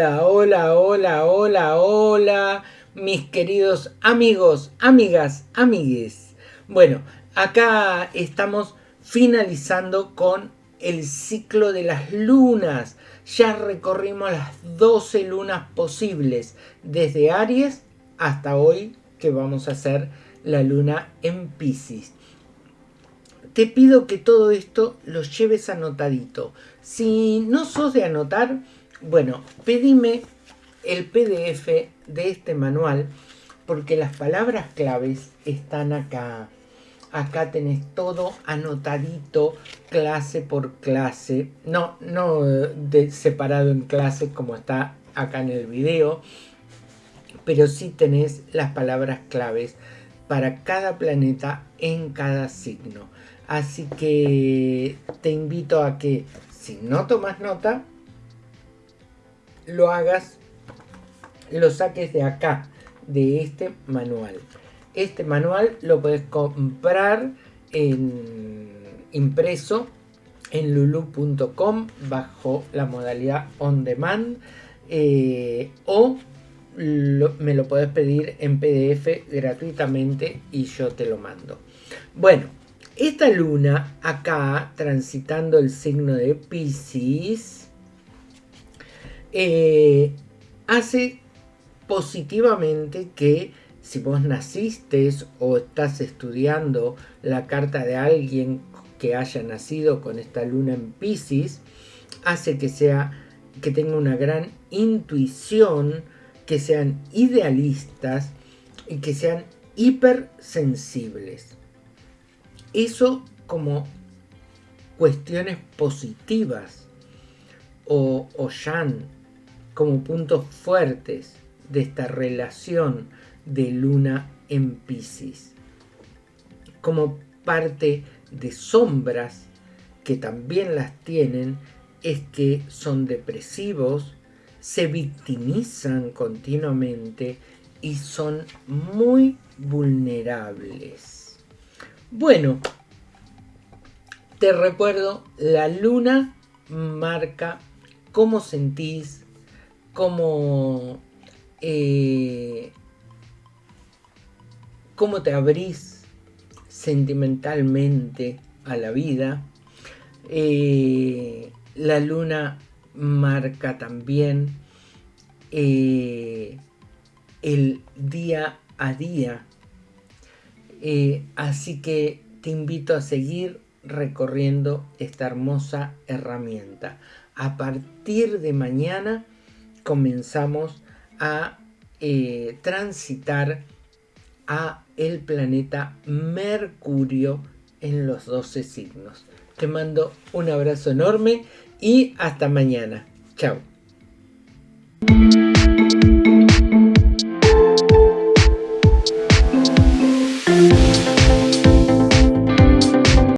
Hola, hola, hola, hola, mis queridos amigos, amigas, amigues. Bueno, acá estamos finalizando con el ciclo de las lunas. Ya recorrimos las 12 lunas posibles, desde Aries hasta hoy que vamos a hacer la luna en Pisces. Te pido que todo esto lo lleves anotadito. Si no sos de anotar, bueno, pedime el PDF de este manual porque las palabras claves están acá. Acá tenés todo anotadito, clase por clase. No, no de, separado en clases como está acá en el video. Pero sí tenés las palabras claves para cada planeta en cada signo. Así que te invito a que si no tomas nota, lo hagas, lo saques de acá, de este manual. Este manual lo puedes comprar en impreso en lulu.com bajo la modalidad on demand eh, o me lo puedes pedir en PDF gratuitamente y yo te lo mando. Bueno, esta luna acá transitando el signo de Pisces eh, hace positivamente que si vos naciste o estás estudiando la carta de alguien que haya nacido con esta luna en Pisces, hace que sea que tenga una gran intuición, que sean idealistas y que sean hipersensibles. Eso como cuestiones positivas o, o yan como puntos fuertes de esta relación de luna en Pisces. Como parte de sombras que también las tienen es que son depresivos, se victimizan continuamente y son muy vulnerables. Bueno, te recuerdo, la luna marca cómo sentís, cómo eh, cómo te abrís sentimentalmente a la vida. Eh, la luna marca también eh, el día a día. Así que te invito a seguir recorriendo esta hermosa herramienta. A partir de mañana comenzamos a transitar a el planeta Mercurio en los 12 signos. Te mando un abrazo enorme y hasta mañana. Chao.